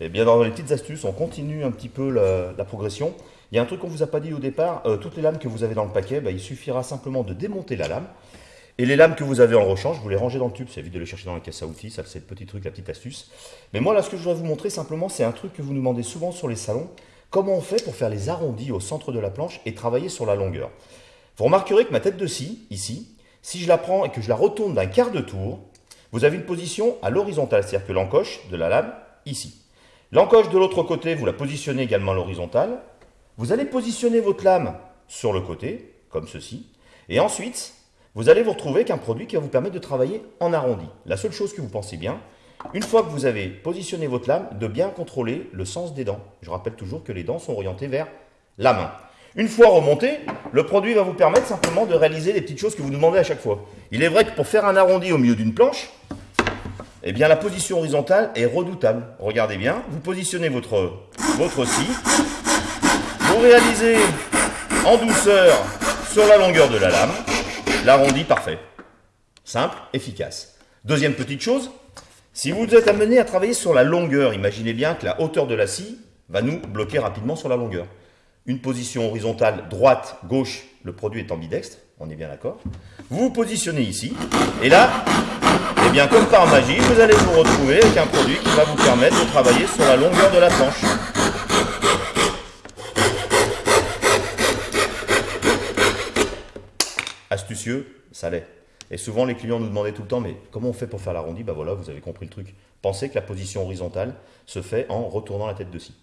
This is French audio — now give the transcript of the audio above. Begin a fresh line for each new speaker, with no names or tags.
Et bien dans les petites astuces, on continue un petit peu la, progression. Il y a un truc qu'on vous a pas dit au départ, euh, toutes les lames que vous avez dans le paquet, bah, il suffira simplement de démonter la lame. Et les lames que vous avez en rechange, vous les rangez dans le tube, c'est évite de les chercher dans la caisse à outils, ça c'est le petit truc, la petite astuce. Mais moi là ce que je voudrais vous montrer simplement, c'est un truc que vous nous demandez souvent sur les salons, comment on fait pour faire les arrondis au centre de la planche et travailler sur la longueur? Vous remarquerez que ma tête de scie, ici, si je la prends et que je la retourne d'un quart de tour, vous avez une position à l'horizontale, c'est-à-dire que l'encoche de la lame, ici. L'encoche de l'autre côté, vous la positionnez également à l'horizontale. Vous allez positionner votre lame sur le côté, comme ceci. Et ensuite, vous allez vous retrouver avec un produit qui va vous permettre de travailler en arrondi. La seule chose que vous pensez bien, une fois que vous avez positionné votre lame, de bien contrôler le sens des dents. Je rappelle toujours que les dents sont orientées vers la main. Une fois remonté, le produit va vous permettre simplement de réaliser les petites choses que vous demandez à chaque fois. Il est vrai que pour faire un arrondi au milieu d'une planche, eh bien la position horizontale est redoutable. Regardez bien, vous positionnez votre, votre scie, vous réalisez en douceur sur la longueur de la lame, l'arrondi parfait. Simple, efficace. Deuxième petite chose, si vous êtes amené à travailler sur la longueur, imaginez bien que la hauteur de la scie va nous bloquer rapidement sur la longueur. Une position horizontale droite, gauche, le produit est ambidextre, on est bien d'accord. Vous vous positionnez ici, et là, eh bien comme par magie, vous allez vous retrouver avec un produit qui va vous permettre de travailler sur la longueur de la planche. Astucieux, ça l'est. Et souvent, les clients nous demandaient tout le temps, mais comment on fait pour faire l'arrondi? Ben voilà, vous avez compris le truc. Pensez que la position horizontale se fait en retournant la tête de scie.